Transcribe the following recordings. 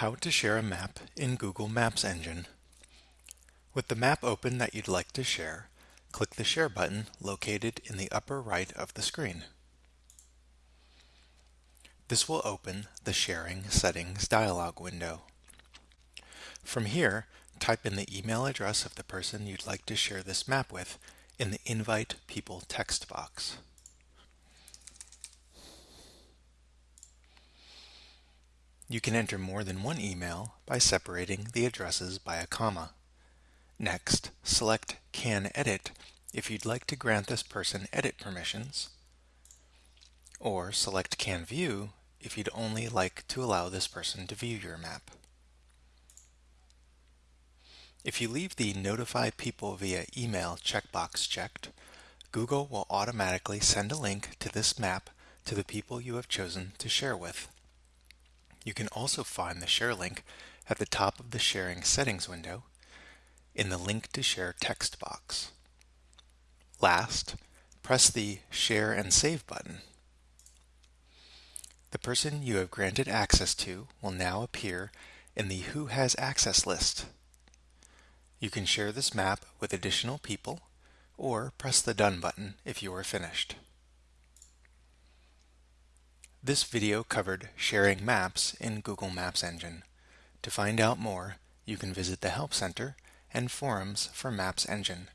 How to share a map in Google Maps Engine. With the map open that you'd like to share, click the Share button located in the upper right of the screen. This will open the Sharing Settings dialog window. From here, type in the email address of the person you'd like to share this map with in the Invite People text box. You can enter more than one email by separating the addresses by a comma. Next, select Can Edit if you'd like to grant this person edit permissions, or select Can View if you'd only like to allow this person to view your map. If you leave the Notify People via Email checkbox checked, Google will automatically send a link to this map to the people you have chosen to share with. You can also find the share link at the top of the sharing settings window in the link to share text box. Last, press the share and save button. The person you have granted access to will now appear in the Who Has Access list. You can share this map with additional people or press the Done button if you are finished. This video covered sharing maps in Google Maps Engine. To find out more, you can visit the Help Center and forums for Maps Engine.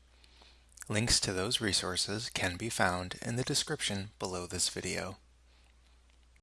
Links to those resources can be found in the description below this video.